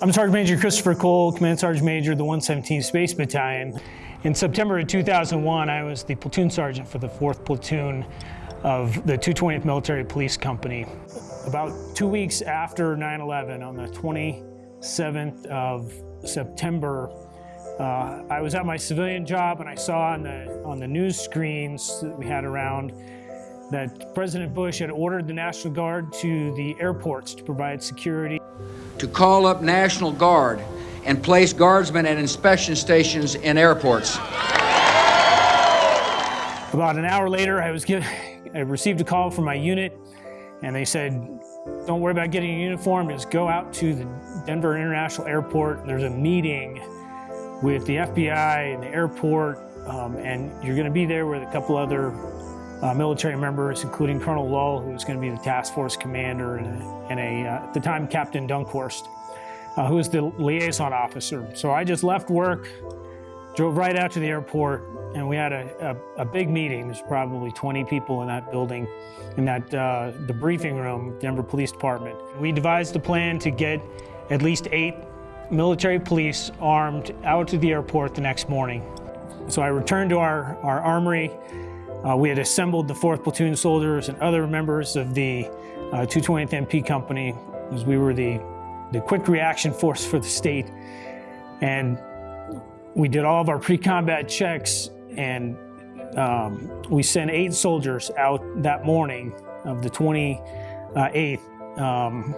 I'm Sergeant Major Christopher Cole, Command Sergeant Major of the 117th Space Battalion. In September of 2001, I was the platoon sergeant for the 4th Platoon of the 220th Military Police Company. About two weeks after 9-11, on the 27th of September, uh, I was at my civilian job and I saw on the, on the news screens that we had around that President Bush had ordered the National Guard to the airports to provide security to call up National Guard and place guardsmen at inspection stations in airports. About an hour later, I was given, I received a call from my unit, and they said, "Don't worry about getting a uniform. Just go out to the Denver International Airport. There's a meeting with the FBI and the airport, um, and you're going to be there with a couple other uh, military members, including Colonel Lull, who was going to be the task force commander, and, and a uh, at the time Captain Dunkhorst, uh, who was the liaison officer. So I just left work, drove right out to the airport, and we had a, a, a big meeting. There's probably 20 people in that building, in that uh, the briefing room, Denver Police Department. We devised a plan to get at least eight military police armed out to the airport the next morning. So I returned to our, our armory, uh, we had assembled the 4th Platoon soldiers and other members of the uh, 220th MP Company as we were the, the quick reaction force for the state. And we did all of our pre-combat checks and um, we sent eight soldiers out that morning of the 28th um,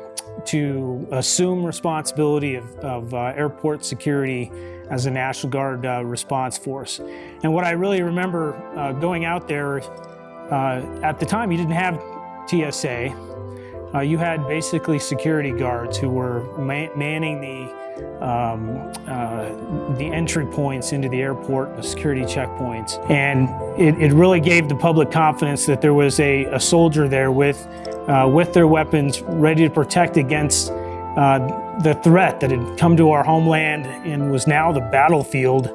to assume responsibility of, of uh, airport security as a National Guard uh, response force. And what I really remember uh, going out there, uh, at the time you didn't have TSA, uh, you had basically security guards who were manning the um, uh, the entry points into the airport, the security checkpoints. And it, it really gave the public confidence that there was a, a soldier there with, uh, with their weapons ready to protect against uh, the threat that had come to our homeland and was now the battlefield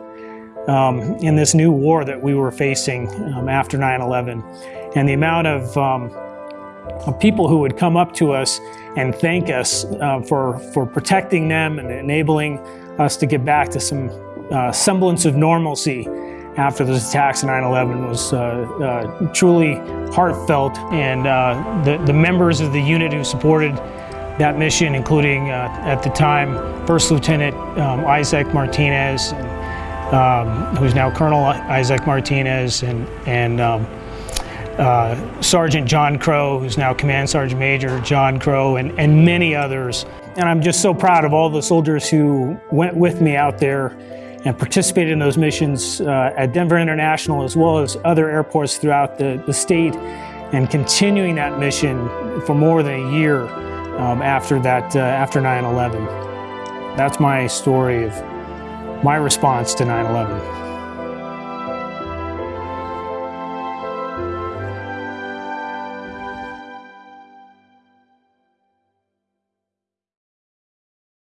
um, in this new war that we were facing um, after 9-11. And the amount of, um, of, people who would come up to us and thank us uh, for, for protecting them and enabling us to get back to some uh, semblance of normalcy after those attacks in 9-11 was uh, uh, truly heartfelt. And uh, the, the members of the unit who supported that mission, including uh, at the time First Lieutenant um, Isaac Martinez, um, who's now Colonel Isaac Martinez, and, and um, uh, Sergeant John Crow, who's now Command Sergeant Major John Crow, and, and many others. And I'm just so proud of all the soldiers who went with me out there and participated in those missions uh, at Denver International as well as other airports throughout the, the state and continuing that mission for more than a year um, after that, uh, after 9-11. That's my story of my response to 9-11.